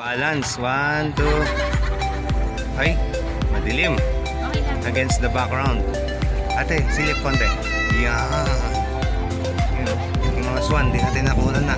Balance. One, two. Ay, madilim. Against the background. Ate, silip konti. Yan. Yung mga swan, di natin nakunan na.